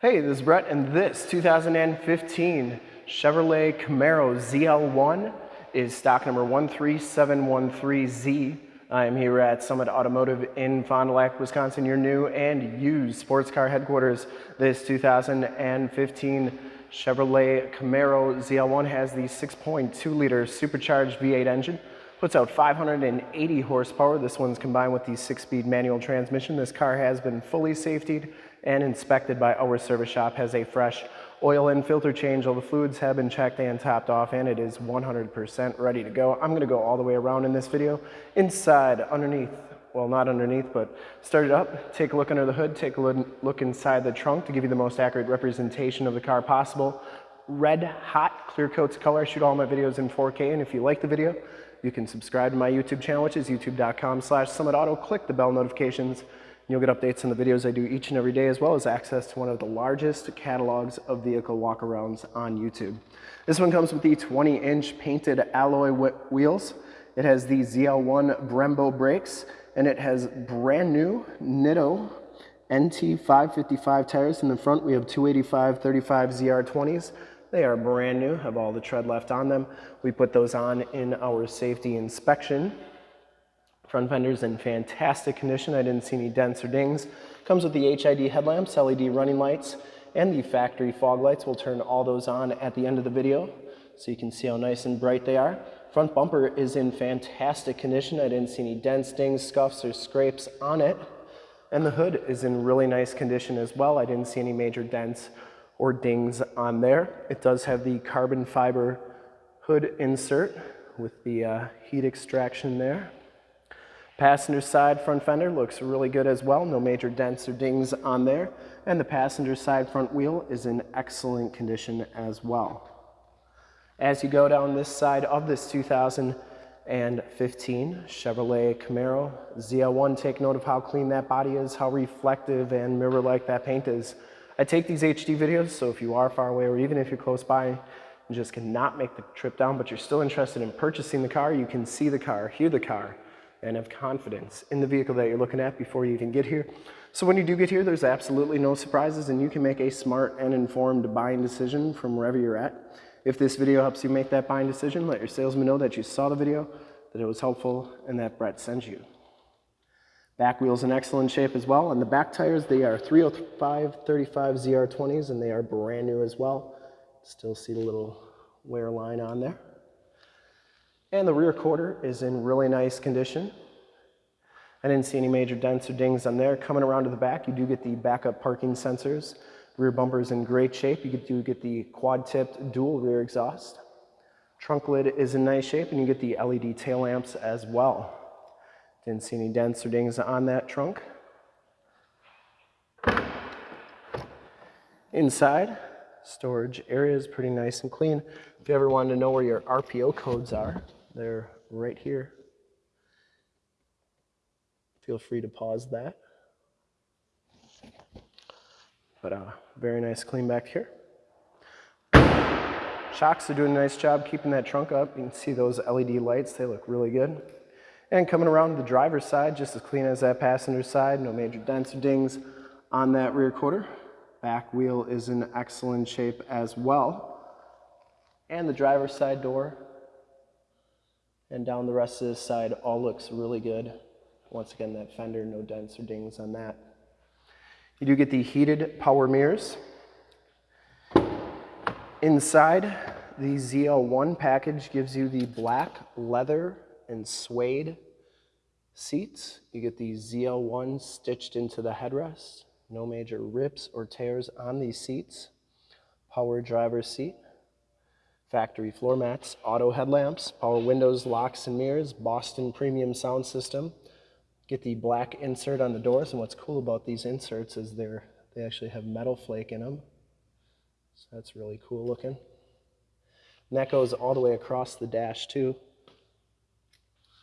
Hey, this is Brett, and this 2015 Chevrolet Camaro ZL1 is stock number 13713Z. I am here at Summit Automotive in Fond du Lac, Wisconsin, your new and used sports car headquarters. This 2015 Chevrolet Camaro ZL1 has the 6.2 liter supercharged V8 engine puts out 580 horsepower. This one's combined with the six-speed manual transmission. This car has been fully safetied and inspected by our service shop, has a fresh oil and filter change. All the fluids have been checked and topped off and it is 100% ready to go. I'm gonna go all the way around in this video, inside, underneath, well not underneath, but start it up, take a look under the hood, take a look inside the trunk to give you the most accurate representation of the car possible. Red hot clear coats color, I shoot all my videos in 4K and if you like the video, you can subscribe to my YouTube channel, which is youtube.com slash summitauto. Click the bell notifications. You'll get updates on the videos I do each and every day, as well as access to one of the largest catalogs of vehicle walkarounds on YouTube. This one comes with the 20-inch painted alloy wheels. It has the ZL1 Brembo brakes, and it has brand new Nitto NT 555 tires. In the front, we have 285 35 ZR20s. They are brand new, have all the tread left on them. We put those on in our safety inspection. Front fender's in fantastic condition. I didn't see any dents or dings. Comes with the HID headlamps, LED running lights, and the factory fog lights. We'll turn all those on at the end of the video so you can see how nice and bright they are. Front bumper is in fantastic condition. I didn't see any dents, dings, scuffs, or scrapes on it. And the hood is in really nice condition as well. I didn't see any major dents or dings on there. It does have the carbon fiber hood insert with the uh, heat extraction there. Passenger side front fender looks really good as well. No major dents or dings on there. And the passenger side front wheel is in excellent condition as well. As you go down this side of this 2015 Chevrolet Camaro ZL1, take note of how clean that body is, how reflective and mirror-like that paint is. I take these HD videos, so if you are far away or even if you're close by and just cannot make the trip down, but you're still interested in purchasing the car, you can see the car, hear the car, and have confidence in the vehicle that you're looking at before you even get here. So when you do get here, there's absolutely no surprises and you can make a smart and informed buying decision from wherever you're at. If this video helps you make that buying decision, let your salesman know that you saw the video, that it was helpful, and that Brett sent you. Back wheel's in excellent shape as well. And the back tires, they are 305 35 ZR20s and they are brand new as well. Still see the little wear line on there. And the rear quarter is in really nice condition. I didn't see any major dents or dings on there. Coming around to the back, you do get the backup parking sensors. Rear bumper is in great shape. You do get the quad-tipped dual rear exhaust. Trunk lid is in nice shape, and you get the LED tail lamps as well. Didn't see any dents or dings on that trunk. Inside, storage area is pretty nice and clean. If you ever wanted to know where your RPO codes are, they're right here. Feel free to pause that. But uh, very nice clean back here. Shocks are doing a nice job keeping that trunk up. You can see those LED lights, they look really good. And coming around the driver's side, just as clean as that passenger side, no major dents or dings on that rear quarter. Back wheel is in excellent shape as well. And the driver's side door and down the rest of this side all looks really good. Once again, that fender, no dents or dings on that. You do get the heated power mirrors. Inside, the ZL1 package gives you the black leather and suede seats. You get the ZL1 stitched into the headrest. No major rips or tears on these seats. Power driver seat. Factory floor mats, auto headlamps, power windows, locks and mirrors, Boston premium sound system. Get the black insert on the doors, and what's cool about these inserts is they're, they actually have metal flake in them. So that's really cool looking. And that goes all the way across the dash too.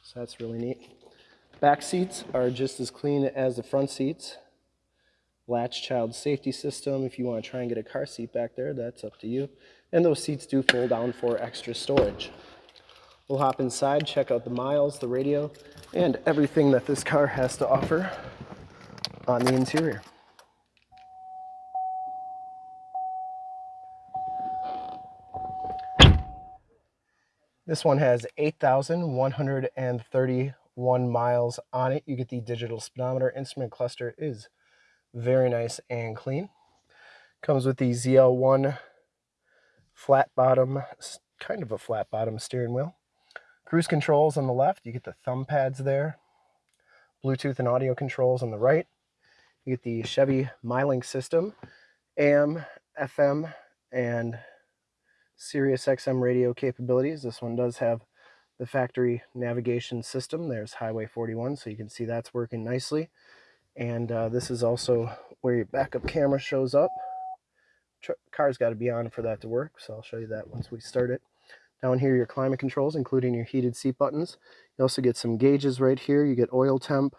So that's really neat. Back seats are just as clean as the front seats. Latch child safety system. If you want to try and get a car seat back there, that's up to you and those seats do fold down for extra storage. We'll hop inside, check out the miles, the radio, and everything that this car has to offer on the interior. This one has 8,131 miles on it. You get the digital speedometer. Instrument cluster is very nice and clean. Comes with the ZL1 flat bottom, kind of a flat bottom steering wheel. Cruise controls on the left. You get the thumb pads there. Bluetooth and audio controls on the right. You get the Chevy MyLink system, AM, FM, and Sirius XM radio capabilities. This one does have the factory navigation system. There's Highway 41, so you can see that's working nicely. And uh, this is also where your backup camera shows up. Car's got to be on for that to work, so I'll show you that once we start it. Down here, your climate controls, including your heated seat buttons. You also get some gauges right here. You get oil temp,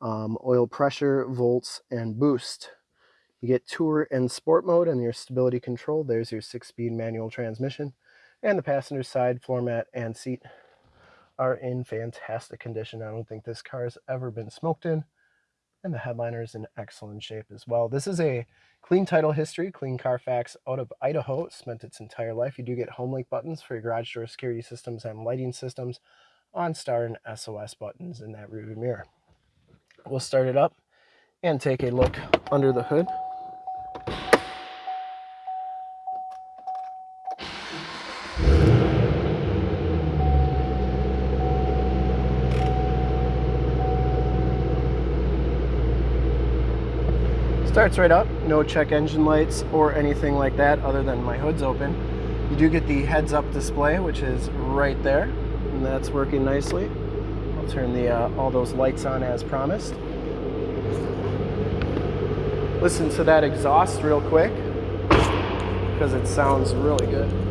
um, oil pressure, volts, and boost. You get Tour and Sport mode and your stability control. There's your six-speed manual transmission. And the passenger side floor mat and seat are in fantastic condition. I don't think this car has ever been smoked in. And the headliner is in excellent shape as well. This is a clean title history, clean Carfax out of Idaho. Spent its entire life. You do get home link buttons for your garage door security systems and lighting systems, OnStar and SOS buttons in that rearview mirror. We'll start it up and take a look under the hood. Starts right up, no check engine lights or anything like that other than my hood's open. You do get the heads up display, which is right there, and that's working nicely. I'll turn the uh, all those lights on as promised. Listen to that exhaust real quick because it sounds really good.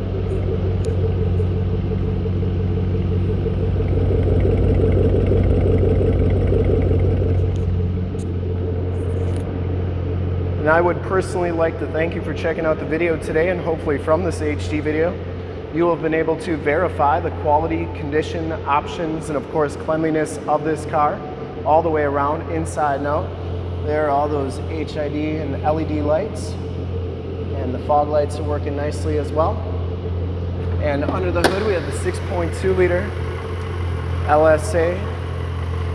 And I would personally like to thank you for checking out the video today and hopefully from this HD video, you will have been able to verify the quality, condition, options, and of course cleanliness of this car all the way around, inside and out. There are all those HID and LED lights and the fog lights are working nicely as well. And under the hood we have the 6.2 liter LSA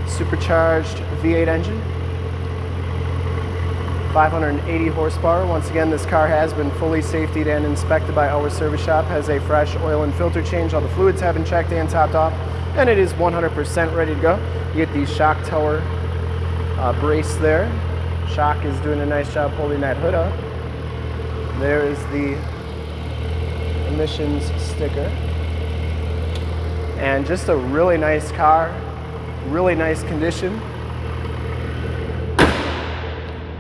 supercharged V8 engine 580 horsepower. Once again, this car has been fully safetied and inspected by our service shop, has a fresh oil and filter change. All the fluids have been checked and topped off, and it is 100% ready to go. You get the shock tower uh, brace there. Shock is doing a nice job holding that hood up. There is the emissions sticker. And just a really nice car, really nice condition.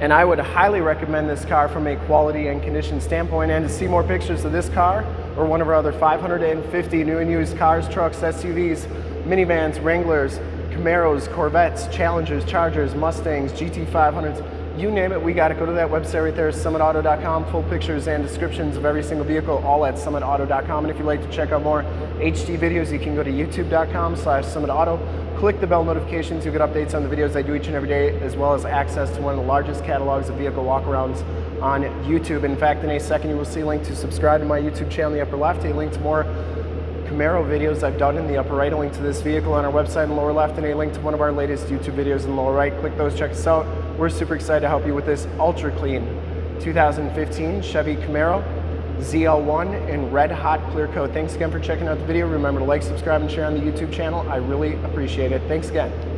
And I would highly recommend this car from a quality and condition standpoint. And to see more pictures of this car or one of our other 550 new and used cars, trucks, SUVs, minivans, Wranglers, Camaros, Corvettes, Challengers, Chargers, Mustangs, GT500s, you name it, we got to go to that website right there, summitauto.com. Full pictures and descriptions of every single vehicle, all at summitauto.com. And if you'd like to check out more HD videos, you can go to youtube.com slash summitauto. Click the bell notifications, you'll get updates on the videos I do each and every day, as well as access to one of the largest catalogs of vehicle walkarounds on YouTube. In fact, in a second, you will see a link to subscribe to my YouTube channel in the upper left, a link to more Camaro videos I've done in the upper right, a link to this vehicle on our website in the lower left, and a link to one of our latest YouTube videos in the lower right. Click those, check us out. We're super excited to help you with this ultra clean 2015 Chevy Camaro ZL1 in red hot clear coat. Thanks again for checking out the video. Remember to like, subscribe, and share on the YouTube channel. I really appreciate it. Thanks again.